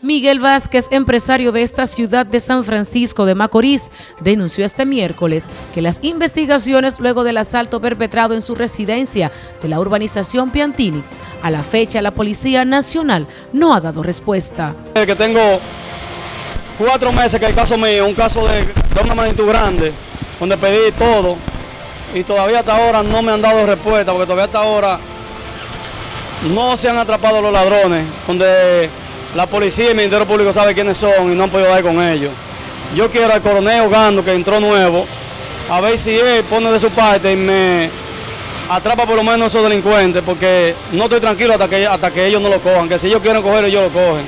Miguel Vázquez, empresario de esta ciudad de San Francisco de Macorís, denunció este miércoles que las investigaciones luego del asalto perpetrado en su residencia de la urbanización Piantini, a la fecha la Policía Nacional no ha dado respuesta. Que tengo cuatro meses que el caso mío, un caso de, de una magnitud grande, donde pedí todo y todavía hasta ahora no me han dado respuesta, porque todavía hasta ahora no se han atrapado los ladrones, donde la policía y el Ministerio Público saben quiénes son y no han podido dar con ellos. Yo quiero al coronel Ogando, que entró nuevo, a ver si él pone de su parte y me atrapa por lo menos esos delincuentes, porque no estoy tranquilo hasta que, hasta que ellos no lo cojan, que si ellos quieren coger, ellos lo cogen.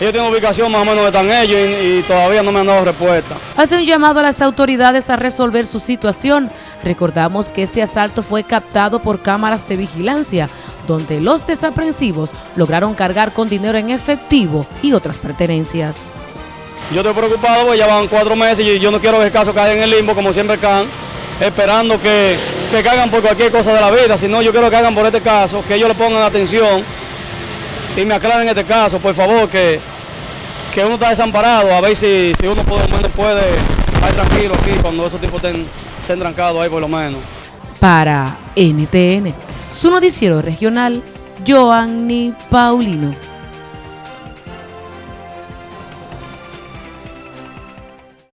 Ellos tienen ubicación más o menos donde están ellos y todavía no me han dado respuesta. Hace un llamado a las autoridades a resolver su situación. Recordamos que este asalto fue captado por cámaras de vigilancia, donde los desaprensivos lograron cargar con dinero en efectivo y otras pertenencias. Yo estoy preocupado porque ya van cuatro meses y yo no quiero que el caso caiga en el limbo como siempre caen, esperando que, que caigan por cualquier cosa de la vida, sino yo quiero que caigan por este caso, que ellos le pongan atención y me aclaren este caso, por favor, que, que uno está desamparado, a ver si, si uno puede, puede estar tranquilo aquí cuando esos tipos estén, estén trancados ahí por lo menos. Para NTN, su noticiero regional, Joanny Paulino.